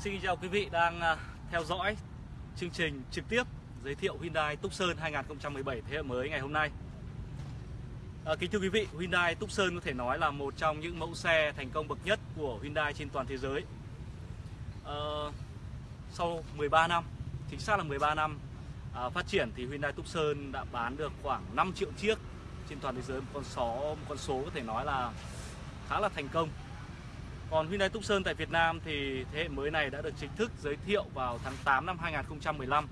Xin chào quý vị đang à, theo dõi chương trình trực tiếp giới thiệu Hyundai Tucson 2017 thế hệ mới ngày hôm nay. À, kính thưa quý vị, Hyundai Tucson có thể nói là một trong những mẫu xe thành công bậc nhất của Hyundai trên toàn thế giới. À, sau 13 năm, chính xác là 13 năm à, phát triển thì Hyundai Tucson đã bán được khoảng 5 triệu chiếc trên toàn thế giới, một con số một con số có thể nói là khá là thành công còn Hyundai Tucson tại Việt Nam thì thế hệ mới này đã được chính thức giới thiệu vào tháng 8 năm 2015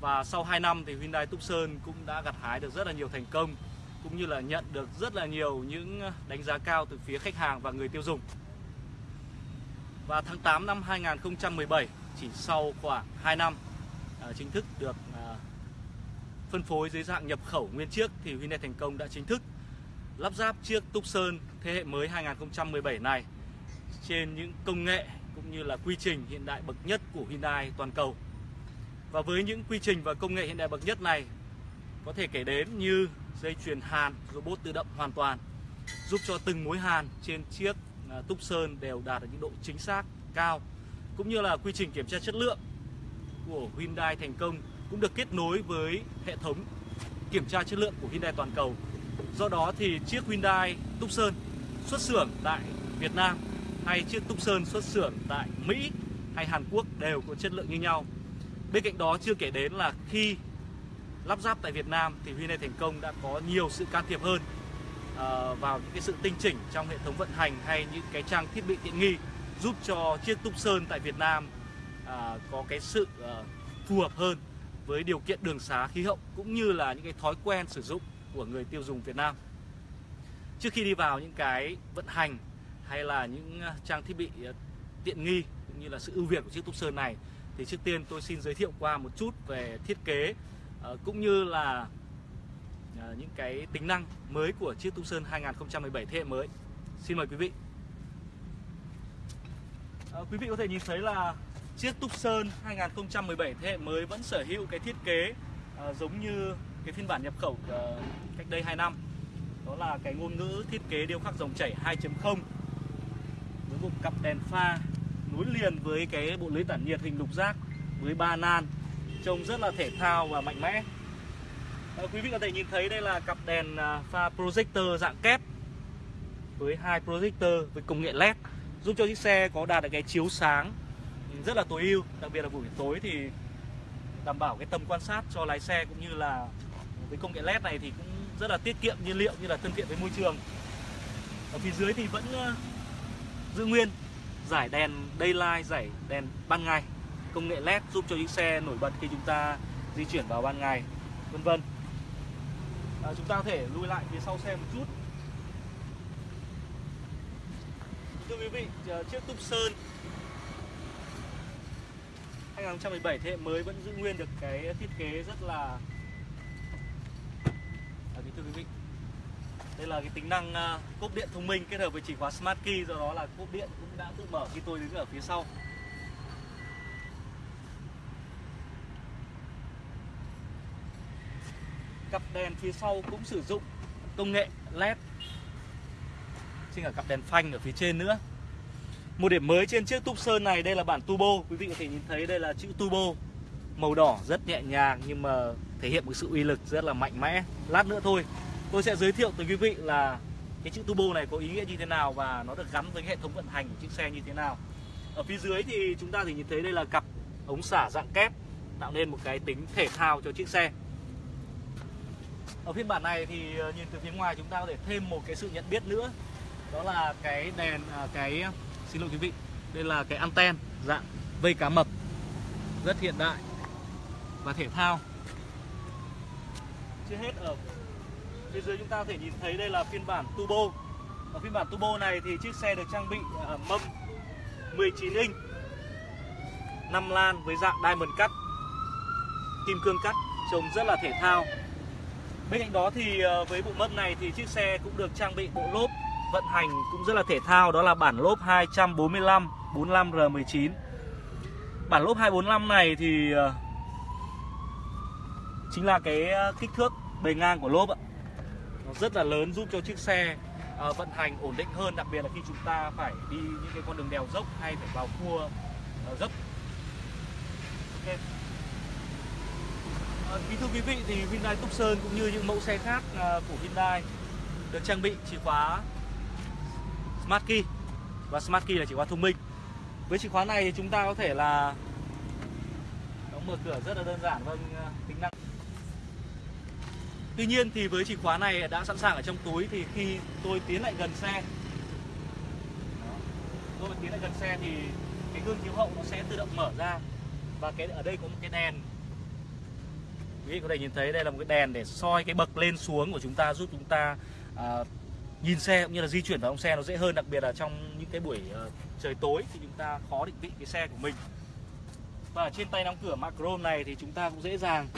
Và sau 2 năm thì Hyundai Tucson cũng đã gặt hái được rất là nhiều thành công, Cũng như là nhận được rất là nhiều những đánh giá cao từ phía khách hàng và người tiêu dùng. Và tháng 8 năm 2017 chỉ sau khoảng 2 năm à, chính thức được à, phân phối dưới dạng nhập khẩu nguyên chiếc thì Hyundai thành công đã chính thức lắp ráp chiếc Tucson thế hệ mới 2017 này trên những công nghệ cũng như là quy trình hiện đại bậc nhất của Hyundai toàn cầu. Và với những quy trình và công nghệ hiện đại bậc nhất này, có thể kể đến như dây chuyền hàn robot tự động hoàn toàn, giúp cho từng mối hàn trên chiếc à, túc Tucson đều đạt được những độ chính xác cao, cũng như là quy trình kiểm tra chất lượng của Hyundai thành công cũng được kết nối với hệ thống kiểm tra chất lượng của Hyundai toàn cầu. Do đó thì chiếc Hyundai Tucson xuất xưởng tại Việt Nam hay chiếc Tucson xuất xưởng tại Mỹ hay Hàn Quốc đều có chất lượng như nhau. Bên cạnh đó, chưa kể đến là khi lắp ráp tại Việt Nam thì Hyundai thành công đã có nhiều sự can thiệp hơn ờ, vào những cái sự tinh chỉnh trong hệ thống vận hành hay những cái trang thiết bị tiện nghi giúp cho chiếc Tucson tại Việt Nam ờ, có cái sự ờ, phù hợp hơn với điều kiện đường xá, khí hậu cũng như là những cái thói quen sử dụng của người tiêu dùng Việt Nam. Trước khi đi vào những cái vận hành hay là những ờ, trang thiết bị ờ, tiện nghi cũng như là sự ưu việt của chiếc Tucson này thì trước tiên tôi xin giới thiệu qua một chút về thiết kế ờ, cũng như là những cái tính năng mới của chiếc Tucson 2017 thế hệ mới. Xin mời quý vị. Quý vị có thể nhìn thấy là chiếc Tucson 2017 thế hệ mới vẫn sở hữu cái thiết kế giống như cái phiên bản nhập khẩu cách đây 2 năm. Đó là cái ngôn ngữ thiết kế điêu khắc dòng chảy 2.0 một cặp đèn pha nối liền với cái bộ lưới tản nhiệt hình lục giác với ba nan trông rất là thể thao và mạnh mẽ. À, quý vị có thể nhìn thấy đây là cặp đèn à, pha projector dạng kép với hai projector với công nghệ led giúp cho chiếc xe có đạt được cái chiếu sáng rất là tối ưu đặc biệt là buổi tối thì đảm bảo cái tầm quan sát cho lái xe cũng như là với công nghệ led này thì cũng rất là tiết kiệm nhiên liệu như là thân thiện với môi trường. Ở phía dưới thì vẫn à, giữ nguyên giải đèn daylight giải đèn ban ngày. Công nghệ led giúp cho chiếc xe nổi bật khi chúng ta di chuyển vào ban ngày vân vân. À, chúng ta có thể lui lại phía sau xe một chút. Thưa quý vị à, chiếc Tucson 2017 thế hệ mới vẫn giữ nguyên được cái thiết kế rất là à, thưa quý vị đây là cái tính năng ờ, cốp điện thông minh kết hợp với chìa khóa Smart Key, do đó là cốp điện cũng đã tự mở khi tôi đứng ở phía sau. Cặp đèn phía sau cũng sử dụng công nghệ LED. trên cả cặp đèn phanh ở phía trên nữa. Một điểm mới trên chiếc túp sơn này, đây là bản turbo. Quý vị có thể nhìn thấy đây là chữ turbo màu đỏ rất nhẹ nhàng nhưng mà thể hiện một sự uy lực rất là mạnh mẽ. Lát nữa thôi tôi sẽ giới thiệu tới quý vị là cái chữ turbo này có ý nghĩa như thế nào và nó được gắn với hệ thống vận hành của chiếc xe như thế nào. Ở phía dưới thì chúng ta thì nhìn thấy đây là cặp ống xả dạng kép tạo nên một cái tính thể thao cho chiếc xe. Ở phiên bản này thì ờ, nhìn từ phía ngoài chúng ta có thể thêm một cái sự nhận biết nữa. Đó là cái đèn à, cái xin lỗi quý vị đây là cái anten dạng vây cá mập. Rất hiện đại và thể thao. Chưa hết ở Phía dưới chúng ta có thể nhìn thấy đây là phiên bản turbo. Ở phiên bản turbo này thì chiếc xe được trang bị à, mâm 19 inch 5 lan với dạng diamond cut Kim cương cắt, Trông rất là thể thao. Bên cạnh đó thì à, với bộ mâm này thì chiếc xe cũng được trang bị bộ lốp vận hành cũng rất là thể thao, Đó là bản lốp 245 45R19 Bản lốp 245 này thì à, chính là cái kích thước bề ngang của lốp ạ nó rất là lớn giúp cho chiếc xe uh, vận hành ổn định hơn đặc biệt là khi chúng ta phải đi những cái con đường đèo dốc hay phải vào cua uh, dốc. Okay. uh, kính thưa quý vị thì Hyundai Tucson cũng như những mẫu xe khác uh, của Hyundai được trang bị chìa khóa Smart Key. Và Smart Key là chìa khóa thông minh. Với chìa khóa này thì chúng ta có thể là đóng mở cửa rất là đơn giản vâng Tuy nhiên thì với chìa khóa này đã sẵn sàng ở trong túi thì khi tôi tiến lại gần xe tôi tiến lại gần xe thì cái gương chiếu hậu nó sẽ tự động mở ra và cái ở đây có một cái đèn. Quý vị có thể nhìn thấy đây là một cái đèn để soi cái bậc lên xuống của chúng ta giúp chúng ta à, nhìn xe cũng như là di chuyển vào trong xe nó dễ hơn đặc biệt là trong những cái buổi uh, trời tối thì chúng ta khó định vị cái xe của mình. Và trên tay nắm cửa macro này thì chúng ta cũng dễ dàng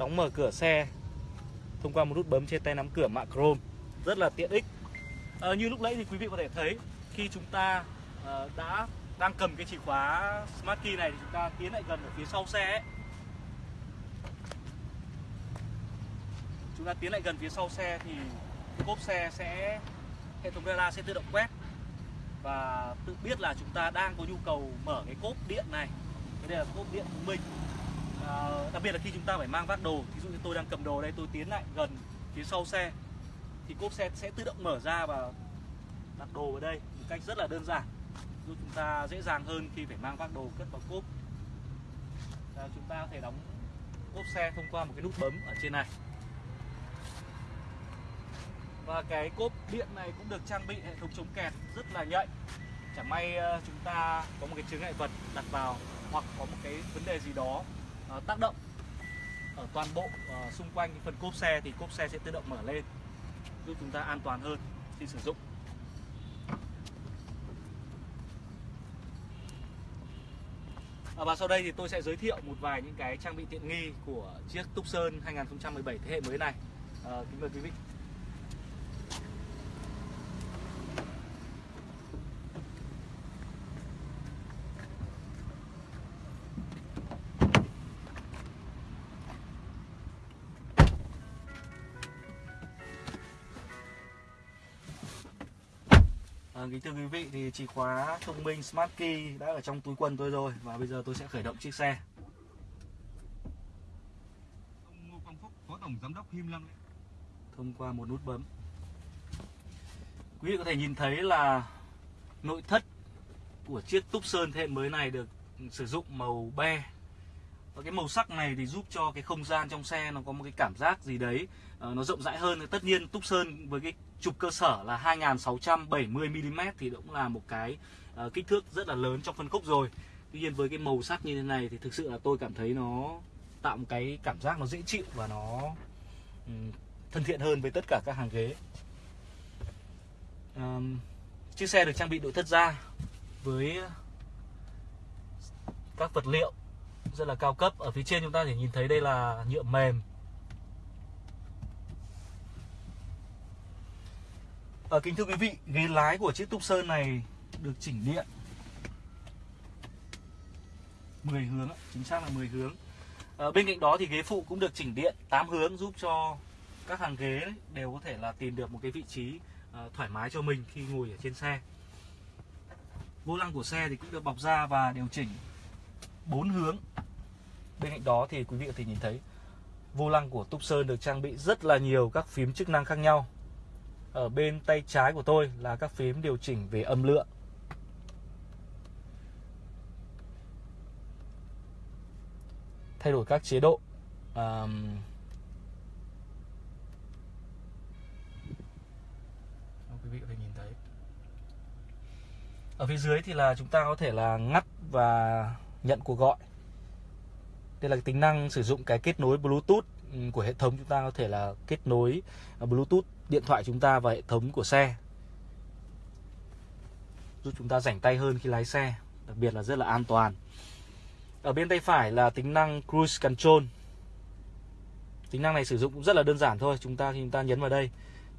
đóng mở cửa xe thông qua một nút bấm trên tay nắm cửa mạ chrome. Rất là tiện ích. À, như lúc nãy thì quý vị có thể thấy khi chúng ta à, đã đang cầm cái chìa khóa smart key này thì chúng ta tiến lại gần ở phía sau xe ấy. chúng ta tiến lại gần phía sau xe thì cốp xe sẽ hệ thống radar sẽ tự động quét và tự biết là chúng ta đang có nhu cầu mở cái cốp điện này. Đây là cốp điện của mình Ờ, đặc biệt là khi chúng ta phải mang vác đồ ví dụ như tôi đang cầm đồ đây tôi tiến lại gần phía sau xe thì cốp xe sẽ tự động mở ra và đặt đồ vào đây một cách rất là đơn giản. Giúp chúng ta dễ dàng hơn khi phải mang vác đồ cất vào cốp. À, chúng ta có thể đóng cốp xe thông qua một cái nút bấm ở trên này. Và cái cốp điện này cũng được trang bị hệ thống chống kẹt rất là nhạy. Chẳng may ờ, chúng ta có một cái chướng ngại vật đặt vào hoặc có một cái vấn đề gì đó uh, tác động ở toàn bộ uh, xung quanh phần cốp xe thì cốp xe sẽ tự động mở lên giúp chúng ta an toàn hơn khi sử dụng À, và sau đây thì tôi sẽ giới thiệu một vài những cái trang bị tiện nghi của chiếc Tucson 2017 thế hệ mới này. À, kính mời quý vị. À, kính thưa quý vị thì chìa khóa thông minh Smart Key đã ở trong túi quần tôi rồi và bây giờ tôi sẽ khởi động chiếc xe. Ông Ngô Quang Phúc, Phó Tổng Giám đốc Him Lam Thông qua một nút bấm. Quý vị có thể nhìn thấy là nội thất của chiếc Tucson thế hệ mới này được sử dụng màu be và cái màu sắc này thì giúp cho cái không gian trong xe nó có một cái cảm giác gì đấy uh, nó rộng rãi hơn. Tất nhiên Tucson với cái trục cơ sở là 2670mm thì cũng là một cái uh, kích thước rất là lớn trong phân khúc rồi. Tuy nhiên với cái màu sắc như thế này thì thực sự là tôi cảm thấy nó tạo một cái cảm giác nó dễ chịu và nó um, thân thiện hơn với tất cả các hàng ghế. Um, chiếc xe được trang bị nội thất da với các vật liệu rất là cao cấp. Ở phía trên chúng ta thể nhìn thấy đây là nhựa mềm. Ở kính thưa quý vị ghế lái của chiếc Tucson này được chỉnh điện. 10 hướng chính xác là 10 hướng. À, bên cạnh đó thì ghế phụ cũng được chỉnh điện 8 hướng giúp cho các hàng ghế đều có thể là tìm được một cái vị trí ờ, thoải mái cho mình khi ngồi ở trên xe. Vô lăng của xe thì cũng được bọc da và điều chỉnh bốn hướng bên cạnh đó thì quý vị có thể nhìn thấy vô lăng của Tucson được trang bị rất là nhiều các phím chức năng khác nhau. Ở bên tay trái của tôi là các phím điều chỉnh về âm lượng. Thay đổi các chế độ. Um, quý vị có thể nhìn thấy. Ở phía dưới thì là chúng ta có thể là ngắt và nhận cuộc gọi đây là tính năng sử dụng cái kết nối Bluetooth ừ, của hệ thống chúng ta có thể là kết nối à, Bluetooth điện thoại chúng ta và hệ thống của xe. Giúp chúng ta rảnh tay hơn khi lái xe, đặc biệt là rất là an toàn. Ở bên tay phải là tính năng cruise control. Tính năng này sử dụng cũng rất là đơn giản thôi, chúng ta, khi chúng ta nhấn vào đây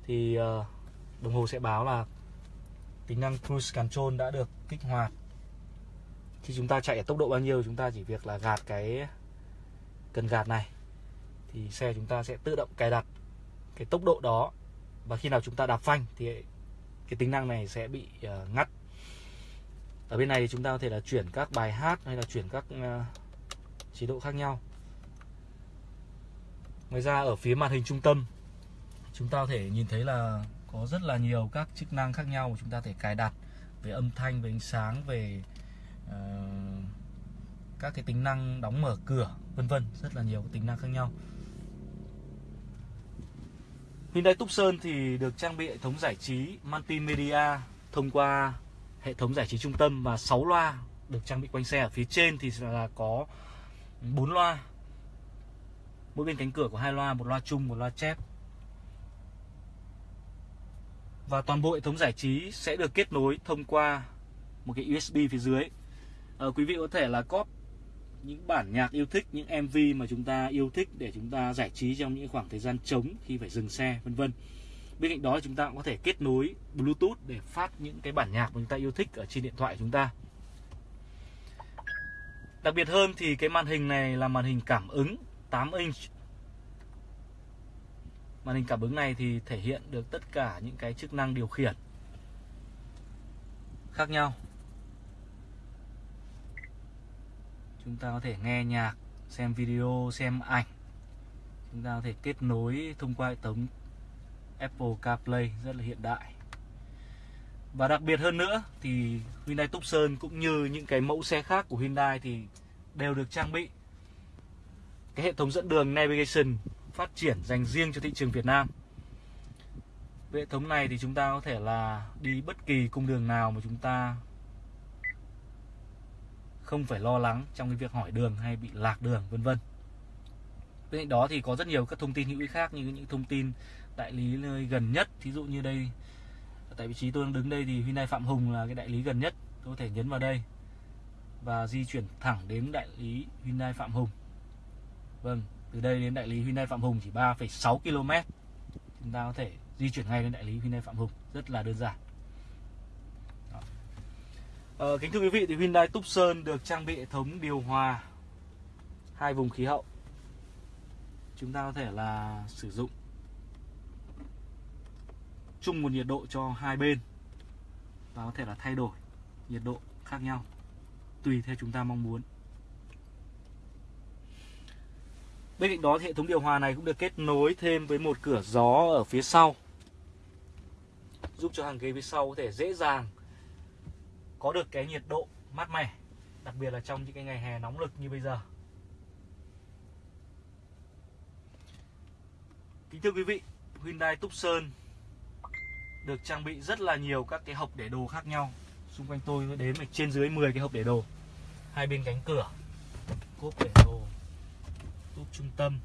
thì ờ, đồng hồ sẽ báo là tính năng cruise control đã được kích hoạt. Khi chúng ta chạy ở tốc độ bao nhiêu, chúng ta chỉ việc là gạt cái cần gạt này thì xe chúng ta sẽ tự động cài đặt cái tốc độ đó. Và khi nào chúng ta đạp phanh thì cái tính năng này sẽ bị uh, ngắt. Ở bên này thì chúng ta có thể là chuyển các bài hát hay là chuyển các uh, chế độ khác nhau. Ngoài ra ở phía màn hình trung tâm chúng ta có thể nhìn thấy là có rất là nhiều các chức năng khác nhau mà chúng ta có thể cài đặt về âm thanh về ánh sáng về uh, các cái tính năng đóng mở cửa vân vân rất là nhiều tính năng khác nhau. Hyundai Tucson thì được trang bị hệ thống giải trí multimedia thông qua hệ thống giải trí trung tâm và 6 loa được trang bị quanh xe. Ở phía trên thì là có 4 loa. Mỗi bên cánh cửa có hai loa một loa chung một loa chép. Và toàn bộ hệ thống giải trí sẽ được kết nối thông qua một cái USB phía dưới. À, quý vị có thể là cóp những bản nhạc yêu thích, những MV mà chúng ta yêu thích để chúng ta giải trí trong những khoảng thời gian trống khi phải dừng xe, vân vân. Bên cạnh đó chúng ta cũng có thể kết nối Bluetooth để phát những cái bản nhạc mà chúng ta yêu thích ở trên điện thoại của chúng ta. Đặc biệt hơn thì cái màn hình này là màn hình cảm ứng 8 inch. Màn hình cảm ứng này thì thể hiện được tất cả những cái chức năng điều khiển khác nhau. Chúng ta có thể nghe nhạc, xem video, xem ảnh. Chúng ta có thể kết nối thông qua hệ thống Apple CarPlay rất là hiện đại. Và đặc biệt hơn nữa thì Hyundai Tucson cũng như những cái mẫu xe khác của Hyundai thì đều được trang bị. Cái hệ thống dẫn đường navigation phát triển dành riêng cho thị trường Việt Nam. Với hệ thống này thì chúng ta có thể là đi bất kỳ cung đường nào mà chúng ta không phải lo lắng trong cái việc hỏi đường hay bị lạc đường vân vân. Bên cạnh đó thì có rất nhiều các thông tin hữu ích khác như những thông tin đại lý nơi gần nhất, thí dụ như đây tại vị trí tôi đang đứng đây thì Hyundai Phạm Hùng là cái đại lý gần nhất, tôi có thể nhấn vào đây và di chuyển thẳng đến đại lý Hyundai Phạm Hùng. Vâng, từ đây đến đại lý Hyundai Phạm Hùng chỉ 3,6 km. Chúng ta có thể di chuyển ngay đến đại lý Hyundai Phạm Hùng, rất là đơn giản. Ờ, kính thưa quý vị thì Hyundai Tucson được trang bị hệ thống điều hòa hai vùng khí hậu. Chúng ta có thể là sử dụng chung một nhiệt độ cho hai bên và có thể là thay đổi nhiệt độ khác nhau tùy theo chúng ta mong muốn. Bên cạnh đó thì hệ thống điều hòa này cũng được kết nối thêm với một cửa gió ở phía sau giúp cho hàng ghế phía sau có thể dễ dàng có được cái nhiệt độ mát mẻ, đặc biệt là trong những cái ngày hè nóng lực như bây giờ. Kính thưa quý vị, Hyundai Tucson được trang bị rất là nhiều các cái hộp để đồ khác nhau. Xung quanh tôi có đến trên dưới 10 cái hộp để đồ. Hai bên cánh cửa, cốp để đồ, cốp trung tâm.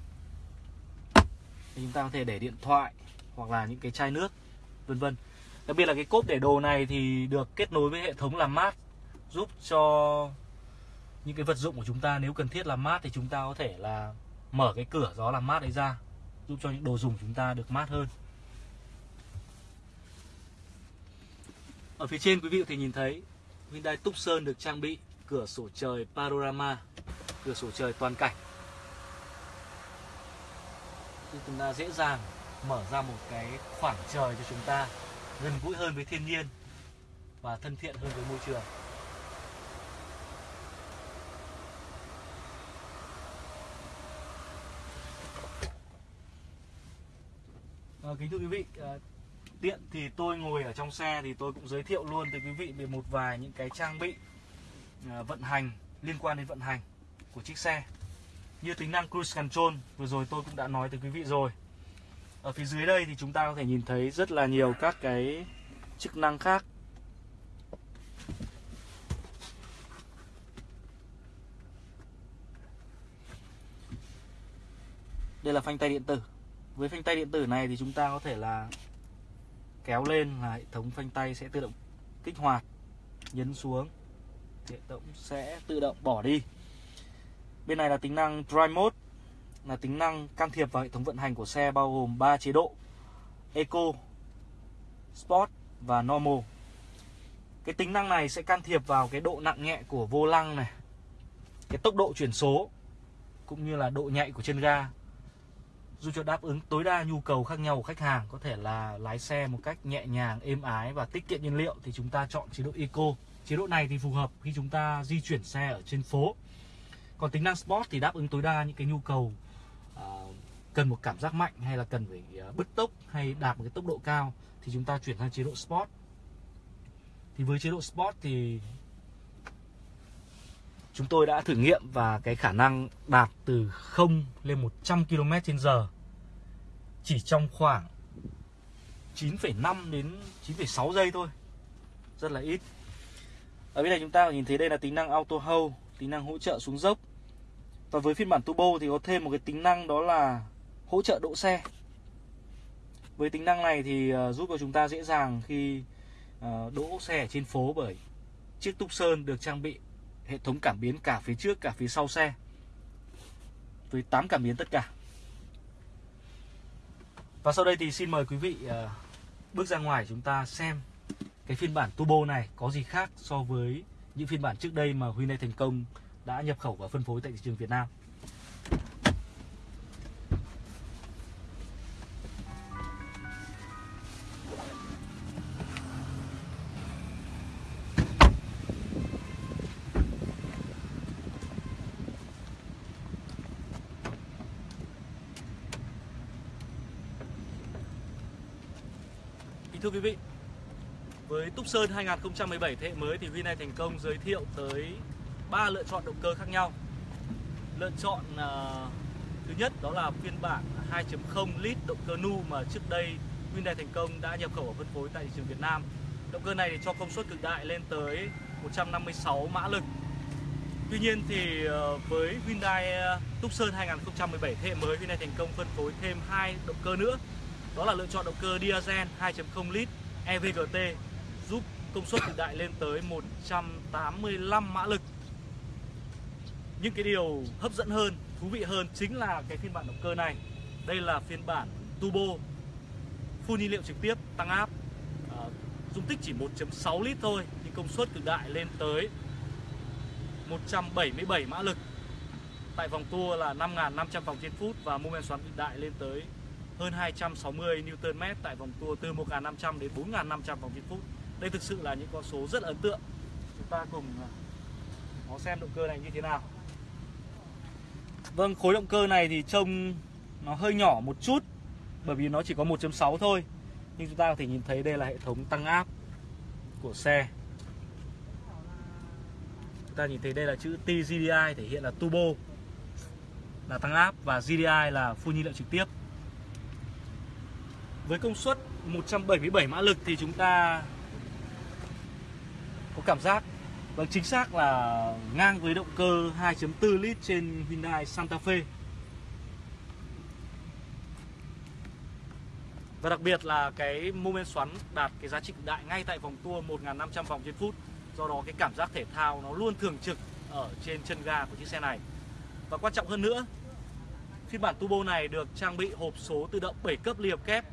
Thì chúng ta có thể để điện thoại hoặc là những cái chai nước, vân vân đặc biệt là cái cốp để đồ này thì được kết nối với hệ thống làm mát, giúp cho những cái vật dụng của chúng ta nếu cần thiết làm mát thì chúng ta có thể là mở cái cửa gió làm mát đấy ra, giúp cho những đồ dùng chúng ta được mát hơn. Ở phía trên quý vị có thể nhìn thấy Hyundai Tucson được trang bị cửa sổ trời panorama, cửa sổ trời toàn cảnh. Thì chúng ta dễ dàng mở ra một cái khoảng trời cho chúng ta gần gũi hơn với thiên nhiên và thân thiện hơn với môi trường. À, kính thưa quý vị, ờ, à, tiện thì tôi ngồi ở trong xe thì tôi cũng giới thiệu luôn tới quý vị về một vài những cái trang bị à, vận hành liên quan đến vận hành của chiếc xe. Như tính năng cruise control vừa rồi tôi cũng đã nói tới quý vị rồi ở phía dưới đây thì chúng ta có thể nhìn thấy rất là nhiều các cái chức năng khác. Đây là phanh tay điện tử. Với phanh tay điện tử này thì chúng ta có thể là kéo lên là hệ thống phanh tay sẽ tự động kích hoạt, nhấn xuống. Hệ thống sẽ tự động bỏ đi. Bên này là tính năng drive mode là tính năng can thiệp vào hệ thống vận hành của xe bao gồm 3 chế độ Eco, Sport và Normal. Cái tính năng này sẽ can thiệp vào cái độ nặng nhẹ của vô lăng này, cái tốc độ chuyển số cũng như là độ nhạy của chân ga giúp cho đáp ứng tối đa nhu cầu khác nhau của khách hàng có thể là lái xe một cách nhẹ nhàng êm ái và tiết kiệm nhiên liệu thì chúng ta chọn chế độ eco chế độ này thì phù hợp khi chúng ta di chuyển xe ở trên phố còn tính năng Sport thì đáp ứng tối đa những cái nhu cầu uh, cần một cảm giác mạnh hay là cần phải uh, bứt tốc hay đạt một cái tốc độ cao thì chúng ta chuyển sang chế độ Sport. Thì với chế độ Sport thì chúng tôi đã thử nghiệm và cái khả năng đạt từ 0 lên 100 km h chỉ trong khoảng 9,5 đến 9,6 giây thôi. Rất là ít. Ở bên này chúng ta nhìn thấy đây là tính năng auto hold tính năng hỗ trợ xuống dốc và với phiên bản turbo thì có thêm một cái tính năng đó là hỗ trợ đỗ xe. Với tính năng này thì ờ, giúp cho chúng ta dễ dàng khi ờ, đỗ xe trên phố bởi chiếc Tucson được trang bị hệ thống cảm biến cả phía trước, cả phía sau xe. Với 8 cảm biến tất cả. Và sau đây thì xin mời quý vị ờ, bước ra ngoài chúng ta xem cái phiên bản turbo này có gì khác so với những phiên bản trước đây mà Hyundai thành công đã nhập khẩu và phân phối tại thị trường Việt Nam. Kính thưa quý vị, với Tucson 2017 thế hệ mới thì Hyundai thành công giới thiệu tới ba lựa chọn động cơ khác nhau. Lựa chọn uh, thứ nhất đó là phiên bản 2.0 lít động cơ nu mà trước đây Hyundai thành công đã nhập khẩu và phân phối tại thị trường Việt Nam. Động cơ này thì cho công suất cực đại lên tới 156 mã lực. Tuy nhiên thì uh, với Hyundai ờ, Tucson 2017 thế hệ mới Hyundai thành công phân phối thêm hai động cơ nữa. Đó là lựa chọn động cơ diesel 2.0 lít EVGT giúp công suất cực đại lên tới 185 mã lực những cái điều hấp dẫn hơn thú vị hơn chính là cái phiên bản động cơ này. Đây là phiên bản turbo phun nhiên liệu trực tiếp tăng áp. À, dung tích chỉ 1.6 lít thôi nhưng công suất cực đại lên tới 177 mã lực. Tại vòng tua là 5.500 vòng trên phút và mô men xoắn cực đại lên tới hơn 260 Nm tại vòng tua từ 1.500 đến 4.500 vòng trên phút. Đây thực sự là những con số rất ấn tượng. Chúng ta cùng à, nó xem động cơ này như thế nào. Vâng khối động cơ này thì trông nó hơi nhỏ một chút, bởi vì nó chỉ có 1.6 thôi. Nhưng chúng ta có thể nhìn thấy đây là hệ thống tăng áp của xe. Chúng ta nhìn thấy đây là chữ TGDI thể hiện là turbo, là tăng áp, và GDI là phun nhiên liệu trực tiếp. Với công suất 177 mã lực thì chúng ta có cảm giác Vâng chính xác là ngang với động cơ 2.4 lít trên Hyundai Santa Fe. Và đặc biệt là cái mô men xoắn đạt cái giá trị cực đại ngay tại vòng tua 1.500 vòng trên phút. Do đó cái cảm giác thể thao nó luôn thường trực ở trên chân ga của chiếc xe này. Và quan trọng hơn nữa, Phiên bản turbo này được trang bị hộp số tự động 7 cấp liệp kép.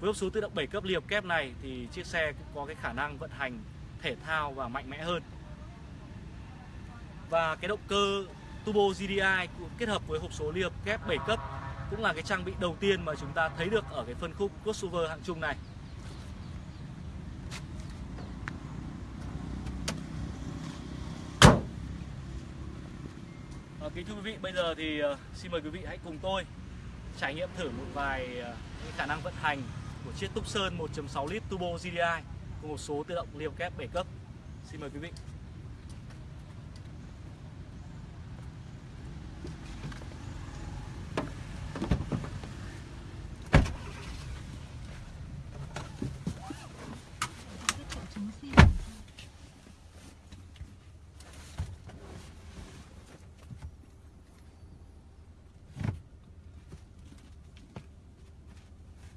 Với hộp số tự động 7 cấp liệp kép này thì chiếc xe cũng có cái khả năng vận hành thể thao và mạnh mẽ hơn. Và cái động cơ turbo GDI kết hợp với hộp số liệp kép 7 cấp cũng là cái trang bị đầu tiên mà chúng ta thấy được ở cái phân khúc crossover hạng trung này. À, kính thưa quý vị, bây giờ thì ờ, xin mời quý vị hãy cùng tôi trải nghiệm thử một vài ờ, khả năng vận hành của chiếc Tucson 1.6 lít Turbo GDI cùng một số tự động liều kép 7 cấp. Xin mời quý vị.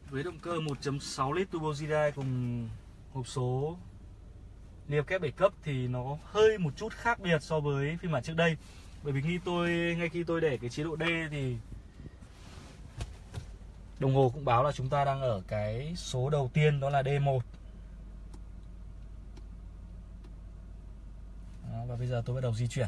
với động cơ 1.6 lít turbo GDI cùng hộp số liệp kép 7 cấp thì nó hơi một chút khác biệt so với phiên bản trước đây. Bởi vì khi tôi ngay khi tôi để cái chế độ D thì đồng hồ cũng báo là chúng ta đang ở cái số đầu tiên đó là D1 đó, và bây giờ tôi bắt đầu di chuyển.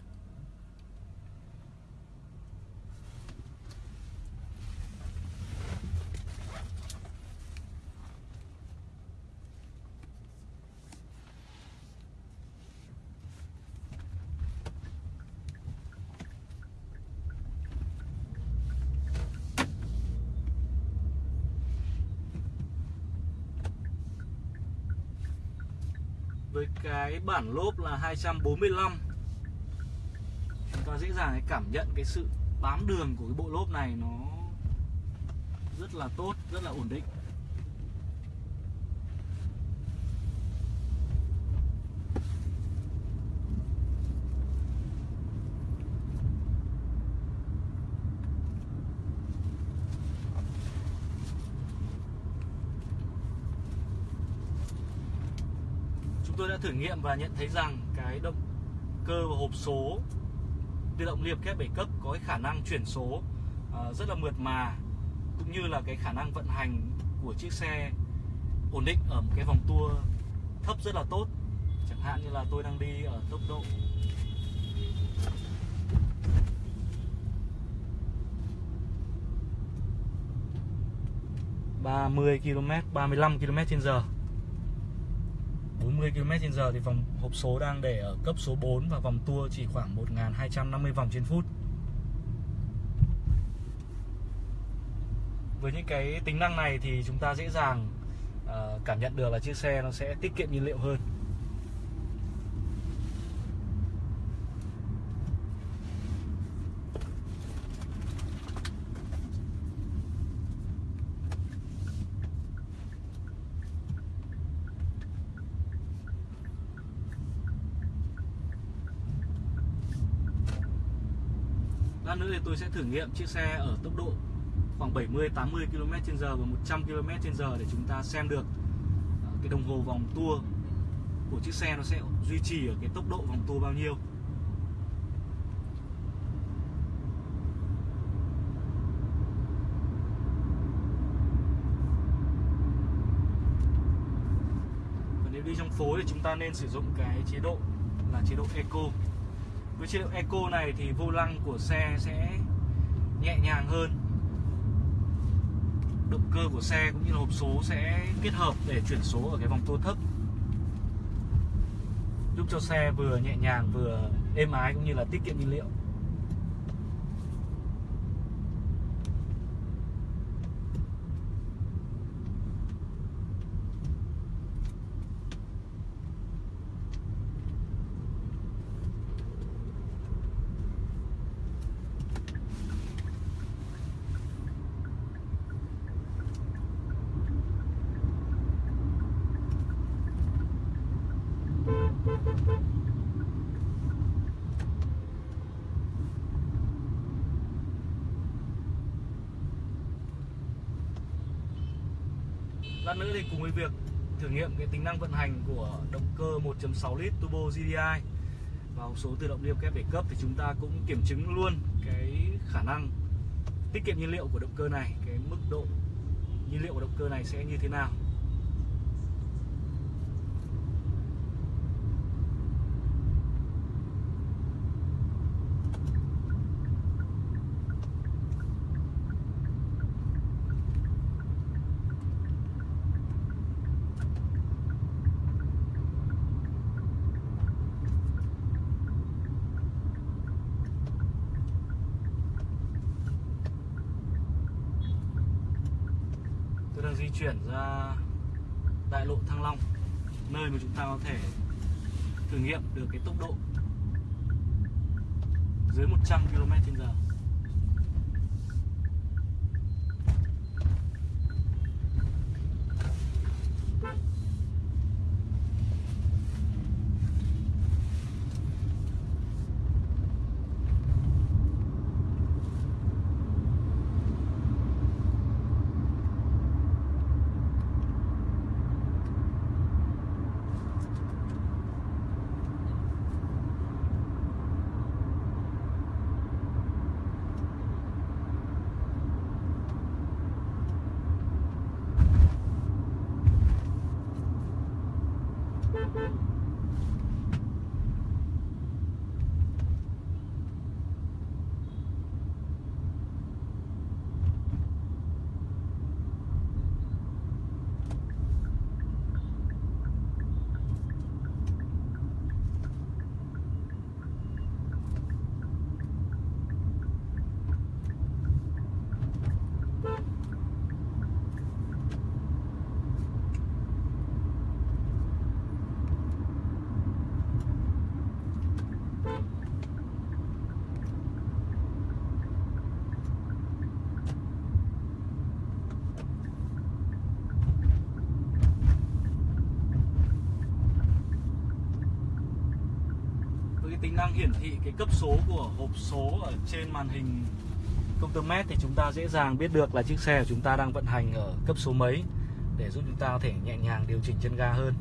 Với cái bản lốp là 245 chúng ta dễ dàng cảm nhận cái sự bám đường của cái bộ lốp này, nó rất là tốt, rất là ổn định. Nghiệm và nhận thấy rằng cái động cơ và hộp số tự động liệp kép 7 cấp có cái khả năng chuyển số uh, rất là mượt mà cũng như là cái khả năng vận hành của chiếc xe ổn định ở một cái vòng tua thấp rất là tốt. Chẳng hạn như là tôi đang đi ở tốc độ ba mươi km 35 km trên giờ. 50 km/h thì vòng hộp số đang để ở cấp số 4 và vòng tua chỉ khoảng 1250 vòng trên phút. Với những cái tính năng này thì chúng ta dễ dàng ờ, cảm nhận được là chiếc xe nó sẽ tiết kiệm nhiên liệu hơn. Tôi sẽ thử nghiệm chiếc xe ở tốc độ khoảng 70 80 km h và 100 km h để chúng ta xem được ờ, cái đồng hồ vòng tua của chiếc xe nó sẽ duy trì ở cái tốc độ vòng tua bao nhiêu. Và nếu đi trong phố thì chúng ta nên sử dụng cái chế độ là chế độ Eco với chế độ Eco này thì vô lăng của xe sẽ nhẹ nhàng hơn. Động cơ của xe cũng như là hộp số sẽ kết hợp để chuyển số ở cái vòng tua thấp. Giúp cho xe vừa nhẹ nhàng vừa êm ái cũng như là tiết kiệm nhiên liệu Lát nữa thì cùng với việc thử nghiệm cái tính năng vận hành của động cơ 1.6 lít turbo GDI và hộp số tự động liệp kép để cấp thì chúng ta cũng kiểm chứng luôn cái khả năng tiết kiệm nhiên liệu của động cơ này, cái mức độ nhiên liệu của động cơ này sẽ như thế nào. Tôi đang di chuyển ra đại lộ Thăng Long Nơi mà chúng ta có thể thử nghiệm được cái tốc độ dưới 100 km/h cái tính năng hiển thị, cái cấp số của hộp số ở trên màn hình công tơ mét thì chúng ta dễ dàng biết được là chiếc xe của chúng ta đang vận hành ở cấp số mấy để giúp chúng ta có thể nhẹ nhàng điều chỉnh chân ga hơn.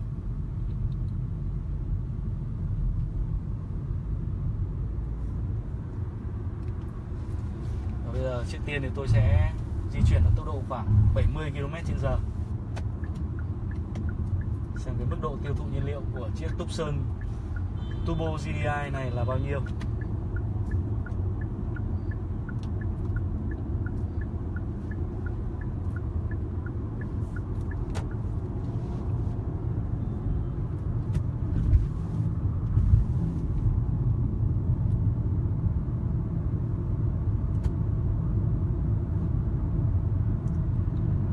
Và bây giờ trước tiên thì tôi sẽ di chuyển ở tốc độ khoảng 70 km/h. Xem cái mức độ tiêu thụ nhiên liệu của chiếc Tucson Turbo GDI này là bao nhiêu.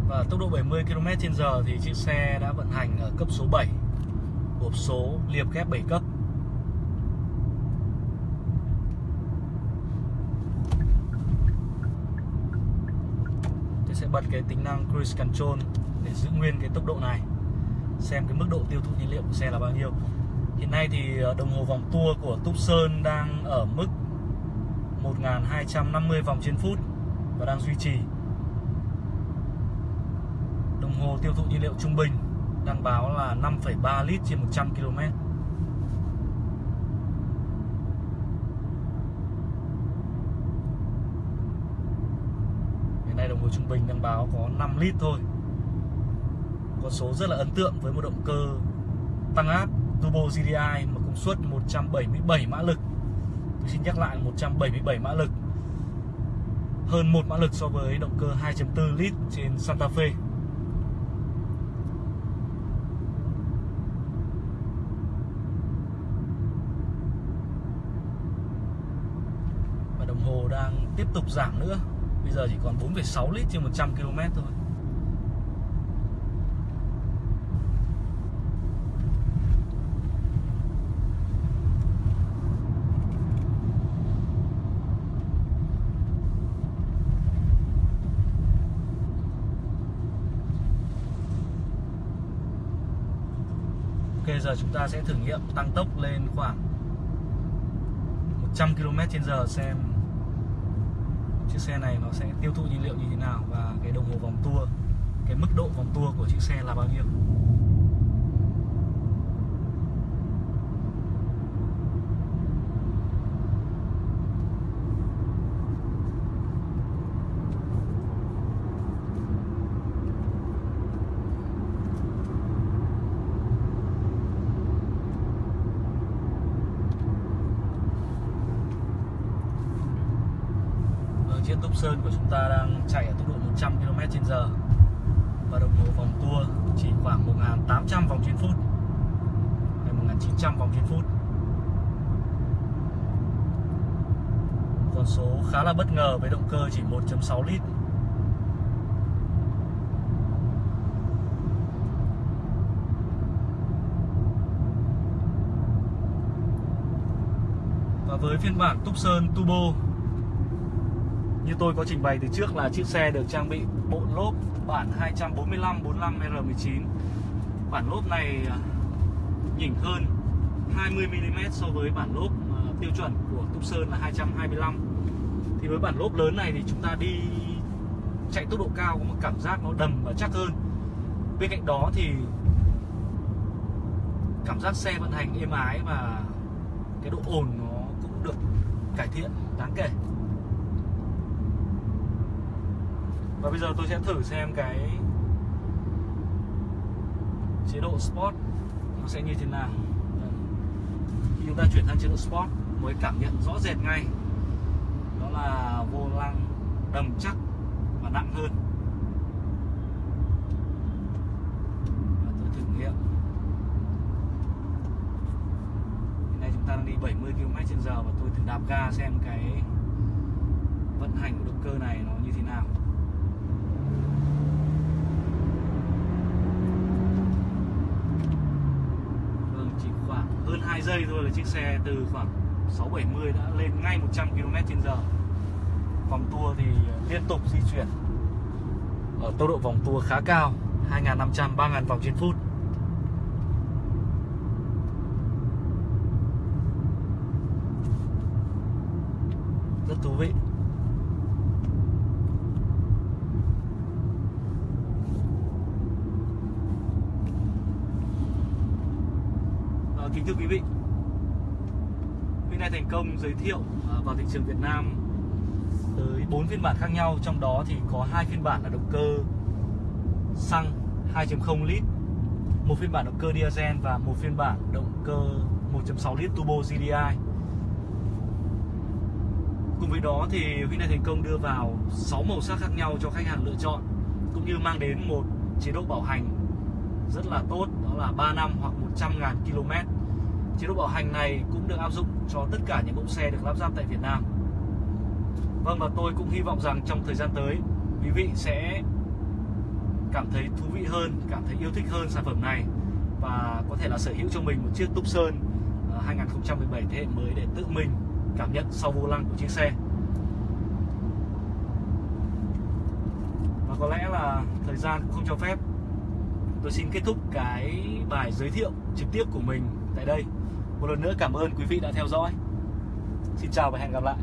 Và tốc độ 70 km/h thì chiếc xe đã vận hành ở cấp số 7 Hộp số liệp ghép 7 cấp bật cái tính năng Cruise Control để giữ nguyên cái tốc độ này. Xem cái mức độ tiêu thụ nhiên liệu của xe là bao nhiêu. Hiện nay thì ờ, đồng hồ vòng tua của Tucson đang ở mức 1250 vòng trên phút và đang duy trì. Đồng hồ tiêu thụ nhiên liệu trung bình đang báo là 5,3 lít trên 100 km. Hiện nay đồng hồ trung bình đang báo có 5 lít thôi. Con số rất là ấn tượng với một động cơ tăng áp turbo GDI mà công suất 177 mã lực. Tôi xin nhắc lại 177 mã lực. Hơn 1 mã lực so với động cơ 2.4 lít trên Santa Fe. Và đồng hồ đang tiếp tục giảm nữa Bây giờ chỉ còn 4,6 lít trên 100 km thôi. Ok giờ chúng ta sẽ thử nghiệm tăng tốc lên khoảng 100 km trên giờ xem chiếc xe này nó sẽ tiêu thụ nhiên liệu như thế nào và cái đồng hồ vòng tua, cái mức độ vòng tua của chiếc xe là bao nhiêu Vâng, chiếc Tucson của chúng ta đang chạy ở tốc độ 100 km/h và đồng hồ vòng tua chỉ khoảng 1.800 vòng trên phút. Hay 1.900 vòng trên phút. Con số khá là bất ngờ với động cơ chỉ 1.6 lít. Và với phiên bản Tucson Turbo như tôi có trình bày từ trước là chiếc xe được trang bị bộ lốp bản 245 45 R19 bản lốp này à, nhỉnh hơn 20 mm so với bản lốp à, tiêu chuẩn của Tucson là 225 thì với bản lốp lớn này thì chúng ta đi chạy tốc độ cao có một cảm giác nó đầm và chắc hơn. Bên cạnh đó thì cảm giác xe vận hành êm ái và cái độ ồn nó cũng được cải thiện, đáng kể. Và bây giờ tôi sẽ thử xem cái chế độ Sport nó sẽ như thế nào. Khi chúng ta chuyển sang chế độ Sport, mới cảm nhận rõ rệt ngay. Đó là vô lăng đầm chắc và nặng hơn. Và tôi thử nghiệm. Hiện nay chúng ta đang đi 70 km/h và tôi thử đạp ga xem cái vận hành của động cơ này nó như thế nào Vâng, chỉ khoảng hơn 2 giây thôi là chiếc xe từ khoảng 670 đã lên ngay 100 km/h. Vòng tua thì liên tục di chuyển ở tốc độ vòng tua khá cao, 2.500 3.000 vòng trên phút. rất thú vị à, kính thưa quý vị. Hyundai thành công giới thiệu à, vào thị trường Việt Nam tới 4 phiên bản khác nhau, trong đó thì có hai phiên bản là động cơ xăng 2.0 lít, một phiên bản động cơ diesel và một phiên bản động cơ 1.6 lít turbo GDI cùng với đó thì Hyundai thành công đưa vào 6 màu sắc khác nhau cho khách hàng lựa chọn, cũng như mang đến một chế độ bảo hành rất là tốt, đó là 3 năm hoặc 100.000 km chế độ bảo hành này cũng được áp dụng cho tất cả những mẫu xe được lắp ráp tại Việt Nam Vâng và tôi cũng hy vọng rằng trong thời gian tới quý vị sẽ cảm thấy thú vị hơn, cảm thấy yêu thích hơn sản phẩm này và có thể là sở hữu cho mình một chiếc Tucson 2017 à, thế hệ mới để tự mình cảm nhận sau vô lăng của chiếc xe. Và có lẽ là thời gian cũng không cho phép. Tôi xin kết thúc cái bài giới thiệu trực tiếp của mình tại đây. Một lần nữa cảm ơn quý vị đã theo dõi. Xin chào và hẹn gặp lại.